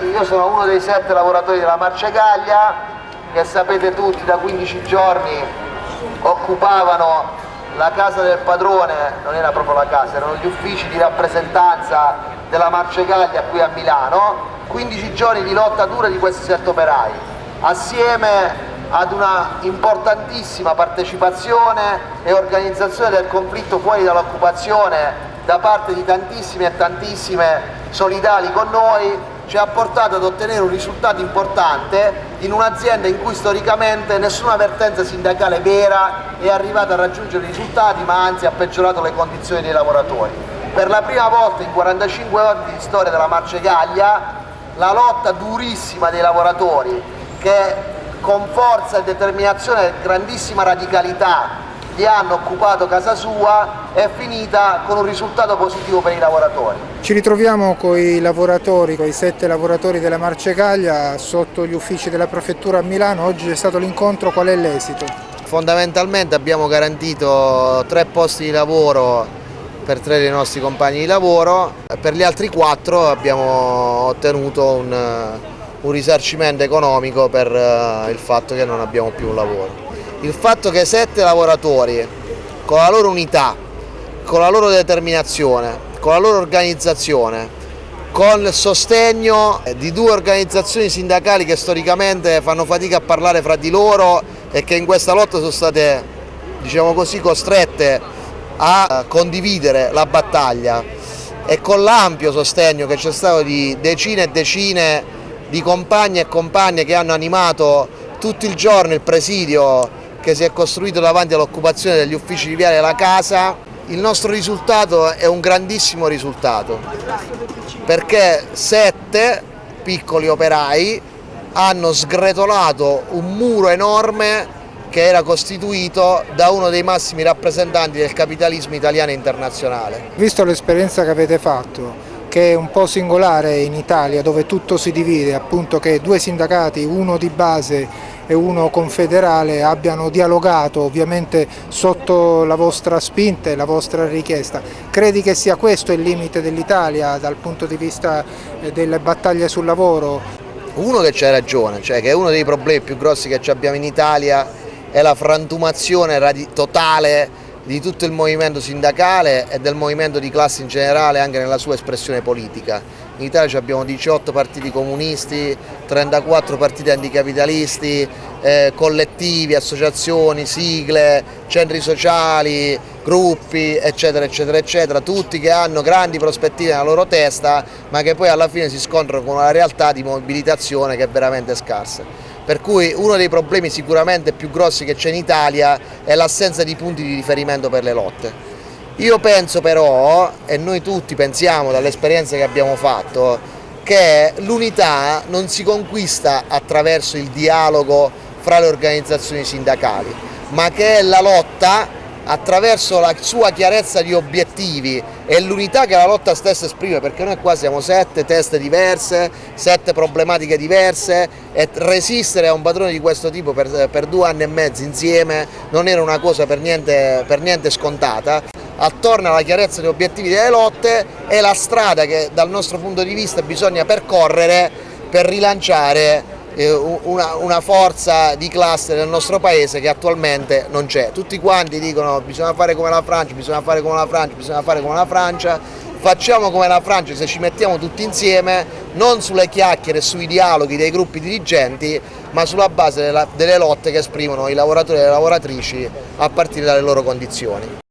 io sono uno dei sette lavoratori della Marcegaglia che sapete tutti da 15 giorni occupavano la casa del padrone, non era proprio la casa, erano gli uffici di rappresentanza della Marcegaglia qui a Milano, 15 giorni di lotta dura di questi sette operai, assieme ad una importantissima partecipazione e organizzazione del conflitto fuori dall'occupazione da parte di tantissime e tantissime solidali con noi ci ha portato ad ottenere un risultato importante in un'azienda in cui storicamente nessuna vertenza sindacale vera è arrivata a raggiungere risultati ma anzi ha peggiorato le condizioni dei lavoratori. Per la prima volta in 45 anni di storia della Marcegaglia la lotta durissima dei lavoratori che con forza e determinazione e grandissima radicalità gli hanno occupato casa sua è finita con un risultato positivo per i lavoratori. Ci ritroviamo con i lavoratori, con i sette lavoratori della Marcegaglia sotto gli uffici della prefettura a Milano, oggi c'è stato l'incontro, qual è l'esito? Fondamentalmente abbiamo garantito tre posti di lavoro per tre dei nostri compagni di lavoro, per gli altri quattro abbiamo ottenuto un, un risarcimento economico per uh, il fatto che non abbiamo più un lavoro il fatto che sette lavoratori con la loro unità, con la loro determinazione, con la loro organizzazione, con il sostegno di due organizzazioni sindacali che storicamente fanno fatica a parlare fra di loro e che in questa lotta sono state diciamo così, costrette a condividere la battaglia. E con l'ampio sostegno che c'è stato di decine e decine di compagni e compagne che hanno animato tutto il giorno il presidio che si è costruito davanti all'occupazione degli uffici di Viale della Casa, il nostro risultato è un grandissimo risultato perché sette piccoli operai hanno sgretolato un muro enorme che era costituito da uno dei massimi rappresentanti del capitalismo italiano e internazionale. Visto l'esperienza che avete fatto, che è un po' singolare in Italia dove tutto si divide, appunto che due sindacati, uno di base e uno confederale abbiano dialogato ovviamente sotto la vostra spinta e la vostra richiesta. Credi che sia questo il limite dell'Italia dal punto di vista eh, delle battaglie sul lavoro? Uno che c'è ragione, cioè che uno dei problemi più grossi che abbiamo in Italia è la frantumazione totale di tutto il movimento sindacale e del movimento di classe in generale anche nella sua espressione politica. In Italia abbiamo 18 partiti comunisti, 34 partiti anticapitalisti, eh, collettivi, associazioni, sigle, centri sociali, gruppi, eccetera, eccetera, eccetera, tutti che hanno grandi prospettive nella loro testa, ma che poi alla fine si scontrano con una realtà di mobilitazione che è veramente scarsa per cui uno dei problemi sicuramente più grossi che c'è in Italia è l'assenza di punti di riferimento per le lotte. Io penso però, e noi tutti pensiamo dall'esperienza che abbiamo fatto, che l'unità non si conquista attraverso il dialogo fra le organizzazioni sindacali, ma che è la lotta attraverso la sua chiarezza di obiettivi e l'unità che la lotta stessa esprime, perché noi qua siamo sette teste diverse, sette problematiche diverse e resistere a un padrone di questo tipo per, per due anni e mezzo insieme non era una cosa per niente, per niente scontata. Attorno alla chiarezza degli obiettivi delle lotte è la strada che dal nostro punto di vista bisogna percorrere per rilanciare una, una, forza di classe nel nostro paese che attualmente non c'è. Tutti quanti dicono bisogna fare come la Francia, bisogna fare come la Francia, bisogna fare come la Francia, facciamo come la Francia se ci mettiamo tutti insieme, non sulle chiacchiere sui dialoghi dei gruppi dirigenti, ma sulla base delle lotte che esprimono i lavoratori e le lavoratrici a partire dalle loro condizioni.